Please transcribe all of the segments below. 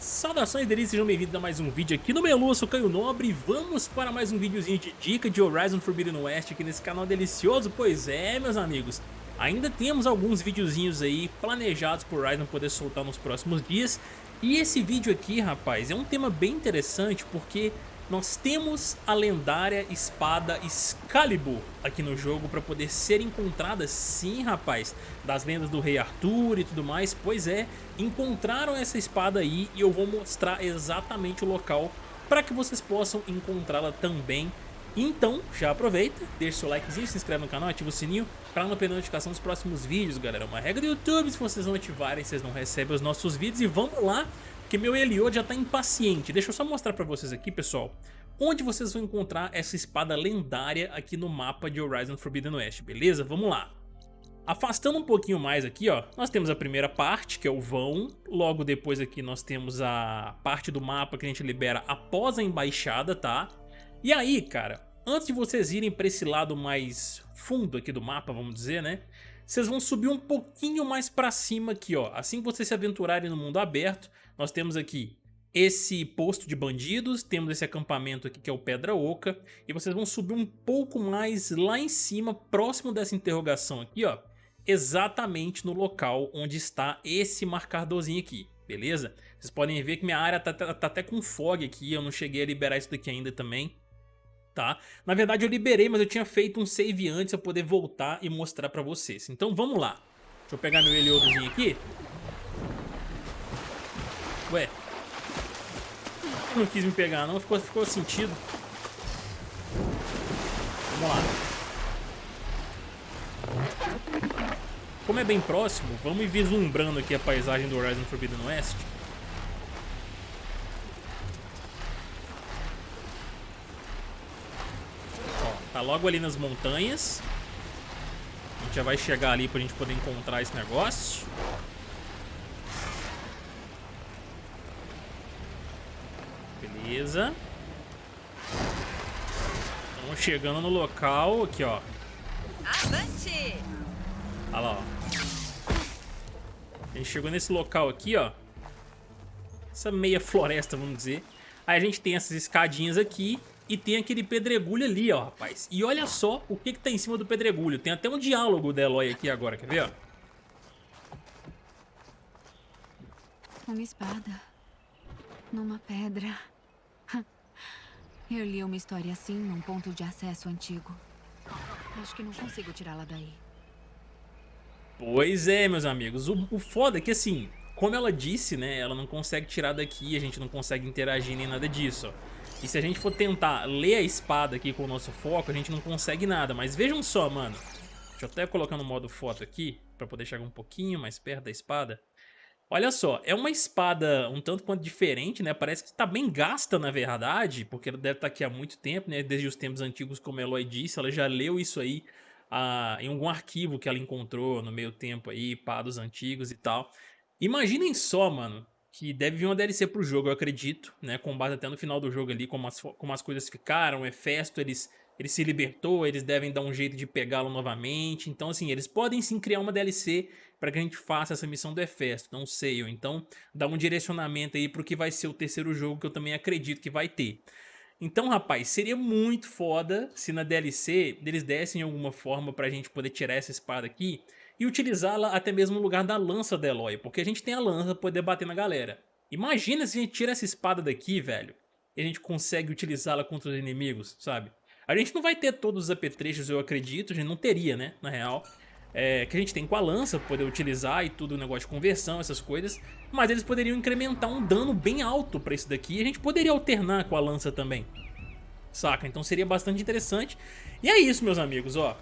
Saudações delícias, sejam bem-vindos a mais um vídeo aqui no Melu, eu sou Caio Nobre. E vamos para mais um videozinho de dica de Horizon Forbidden West aqui nesse canal delicioso, pois é, meus amigos, ainda temos alguns videozinhos aí planejados por Horizon poder soltar nos próximos dias. E esse vídeo aqui, rapaz, é um tema bem interessante porque nós temos a lendária espada Excalibur aqui no jogo para poder ser encontrada sim, rapaz, das lendas do rei Arthur e tudo mais, pois é, encontraram essa espada aí e eu vou mostrar exatamente o local para que vocês possam encontrá-la também. Então, já aproveita, deixa seu likezinho, se inscreve no canal, ativa o sininho para não perder notificação dos próximos vídeos, galera. É uma regra do YouTube, se vocês não ativarem, vocês não recebem os nossos vídeos e vamos lá porque meu Eliod já tá impaciente. Deixa eu só mostrar pra vocês aqui, pessoal, onde vocês vão encontrar essa espada lendária aqui no mapa de Horizon Forbidden West, beleza? Vamos lá. Afastando um pouquinho mais aqui, ó, nós temos a primeira parte, que é o vão. Logo depois aqui nós temos a parte do mapa que a gente libera após a embaixada, tá? E aí, cara, antes de vocês irem para esse lado mais fundo aqui do mapa, vamos dizer, né? Vocês vão subir um pouquinho mais para cima aqui, ó. Assim que vocês se aventurarem no mundo aberto, nós temos aqui esse posto de bandidos, temos esse acampamento aqui que é o Pedra Oca, e vocês vão subir um pouco mais lá em cima, próximo dessa interrogação aqui, ó, exatamente no local onde está esse marcadorzinho aqui, beleza? Vocês podem ver que minha área tá, tá, tá até com fog aqui, eu não cheguei a liberar isso daqui ainda também, Na verdade eu liberei, mas eu tinha feito um save antes para poder voltar e mostrar pra vocês. Então vamos lá. Deixa eu pegar meu Heliodozinho aqui. Ué. Não quis me pegar não, ficou, ficou sentido. Vamos lá. Como é bem próximo, vamos vislumbrando aqui a paisagem do Horizon Forbidden West. Tá logo ali nas montanhas. A gente já vai chegar ali pra gente poder encontrar esse negócio. Beleza. Estamos chegando no local aqui, ó. Avante! Olha lá, ó. A gente chegou nesse local aqui, ó. Essa meia floresta, vamos dizer. Aí a gente tem essas escadinhas aqui e tem aquele pedregulho ali, ó, rapaz. E olha só o que que tá em cima do pedregulho. Tem até um diálogo da Eloy aqui agora, quer ver, ó? Uma espada. Numa pedra. Eu li uma história assim num ponto de acesso antigo. Acho que não consigo tirá-la daí. Pois é, meus amigos. O, o foda é que, assim, como ela disse, né, ela não consegue tirar daqui, a gente não consegue interagir nem nada disso, ó. E se a gente for tentar ler a espada aqui com o nosso foco, a gente não consegue nada. Mas vejam só, mano. Deixa eu até colocar no modo foto aqui, pra poder chegar um pouquinho mais perto da espada. Olha só, é uma espada um tanto quanto diferente, né? Parece que está bem gasta, na verdade, porque ela deve estar tá aqui há muito tempo, né? Desde os tempos antigos, como a Eloy disse, ela já leu isso aí ah, em algum arquivo que ela encontrou no meio tempo aí, pá, dos antigos e tal. Imaginem só, mano, que deve vir uma DLC pro jogo, eu acredito, né? Com base até no final do jogo ali, como as, como as coisas ficaram, o Hefesto, eles, ele se libertou, eles devem dar um jeito de pegá-lo novamente. Então, assim, eles podem sim criar uma DLC para que a gente faça essa missão do Hefesto, não sei, então dá um direcionamento aí para o que vai ser o terceiro jogo que eu também acredito que vai ter. Então, rapaz, seria muito foda se na DLC eles dessem alguma forma pra gente poder tirar essa espada aqui e utilizá-la até mesmo no lugar da lança da Eloy, porque a gente tem a lança pra poder bater na galera. Imagina se a gente tira essa espada daqui, velho, e a gente consegue utilizá-la contra os inimigos, sabe? A gente não vai ter todos os apetrechos, eu acredito, a gente não teria, né, na real é, que a gente tem com a lança, poder utilizar e tudo, o negócio de conversão, essas coisas, mas eles poderiam incrementar um dano bem alto pra isso daqui e a gente poderia alternar com a lança também, saca? Então seria bastante interessante. E é isso, meus amigos, ó.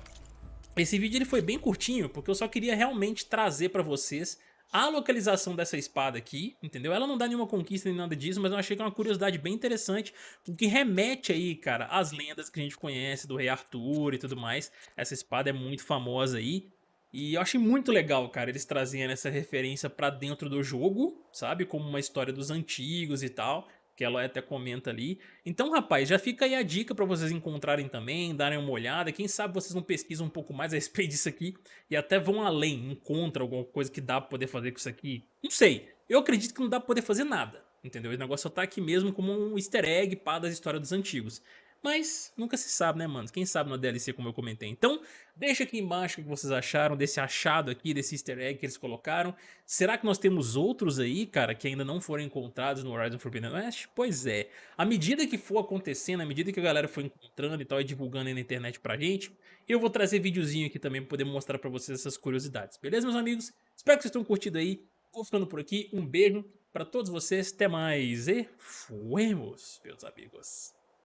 Esse vídeo ele foi bem curtinho, porque eu só queria realmente trazer pra vocês a localização dessa espada aqui, entendeu? Ela não dá nenhuma conquista nem nada disso, mas eu achei que é uma curiosidade bem interessante, que remete aí, cara, às lendas que a gente conhece do rei Arthur e tudo mais. Essa espada é muito famosa aí, e eu achei muito legal, cara, eles trazendo essa referência pra dentro do jogo, sabe? Como uma história dos antigos e tal, que ela até comenta ali. Então, rapaz, já fica aí a dica pra vocês encontrarem também, darem uma olhada. Quem sabe vocês não pesquisam um pouco mais a respeito disso aqui e até vão além, encontram alguma coisa que dá pra poder fazer com isso aqui. Não sei, eu acredito que não dá pra poder fazer nada, Entendeu? O negócio só tá aqui mesmo como um easter egg para das histórias dos antigos. Mas nunca se sabe, né, mano? Quem sabe na DLC, como eu comentei. Então, deixa aqui embaixo o que vocês acharam desse achado aqui, desse easter egg que eles colocaram. Será que nós temos outros aí, cara, que ainda não foram encontrados no Horizon Forbidden West? Pois é. À medida que for acontecendo, à medida que a galera for encontrando e tal, e divulgando aí na internet pra gente, eu vou trazer videozinho aqui também pra poder mostrar pra vocês essas curiosidades. Beleza, meus amigos? Espero que vocês tenham curtido aí. Vou ficando por aqui. Um beijo pra todos vocês. Até mais e fuemos, meus amigos.